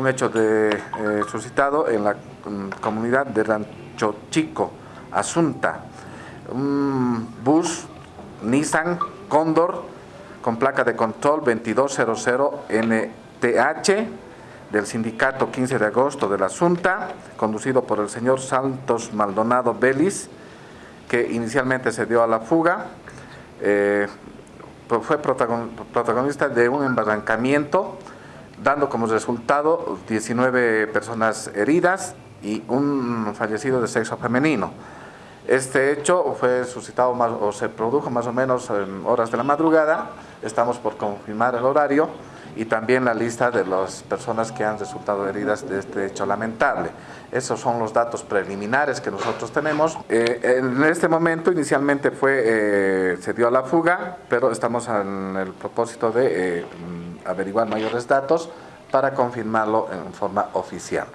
Un hecho de, eh, suscitado en la mm, comunidad de Rancho Chico, Asunta. Un bus Nissan Cóndor con placa de control 2200NTH del sindicato 15 de agosto de la Asunta, conducido por el señor Santos Maldonado Belis, que inicialmente se dio a la fuga. Eh, fue protagonista de un embarrancamiento dando como resultado 19 personas heridas y un fallecido de sexo femenino. Este hecho fue suscitado más, o se produjo más o menos en horas de la madrugada, estamos por confirmar el horario y también la lista de las personas que han resultado heridas de este hecho lamentable. Esos son los datos preliminares que nosotros tenemos. Eh, en este momento inicialmente fue, eh, se dio a la fuga, pero estamos en el propósito de eh, averiguar mayores datos para confirmarlo en forma oficial.